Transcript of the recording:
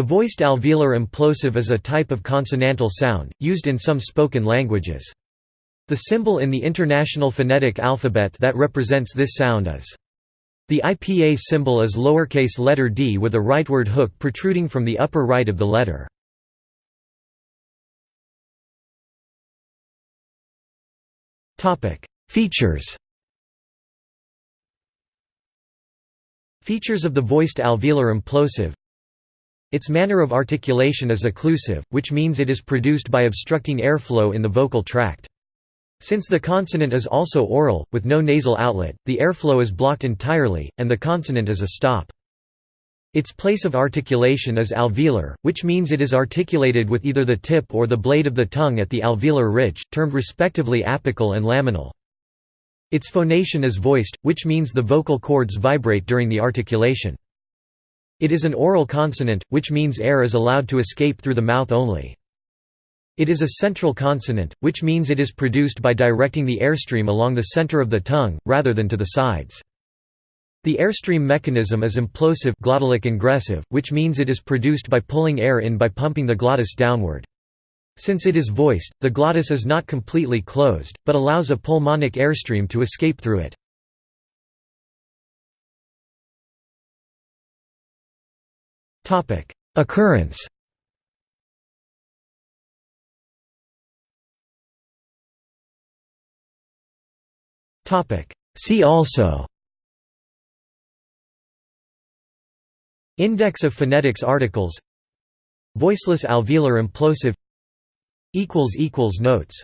The voiced alveolar implosive is a type of consonantal sound, used in some spoken languages. The symbol in the International Phonetic Alphabet that represents this sound is the IPA symbol is lowercase letter d with a rightward hook protruding from the upper right of the letter. Features Features of the voiced alveolar implosive its manner of articulation is occlusive, which means it is produced by obstructing airflow in the vocal tract. Since the consonant is also oral, with no nasal outlet, the airflow is blocked entirely, and the consonant is a stop. Its place of articulation is alveolar, which means it is articulated with either the tip or the blade of the tongue at the alveolar ridge, termed respectively apical and laminal. Its phonation is voiced, which means the vocal cords vibrate during the articulation. It is an oral consonant, which means air is allowed to escape through the mouth only. It is a central consonant, which means it is produced by directing the airstream along the center of the tongue, rather than to the sides. The airstream mechanism is implosive glottalic ingressive, which means it is produced by pulling air in by pumping the glottis downward. Since it is voiced, the glottis is not completely closed, but allows a pulmonic airstream to escape through it. Occurrence. See also. Index of phonetics articles. Voiceless alveolar implosive. Notes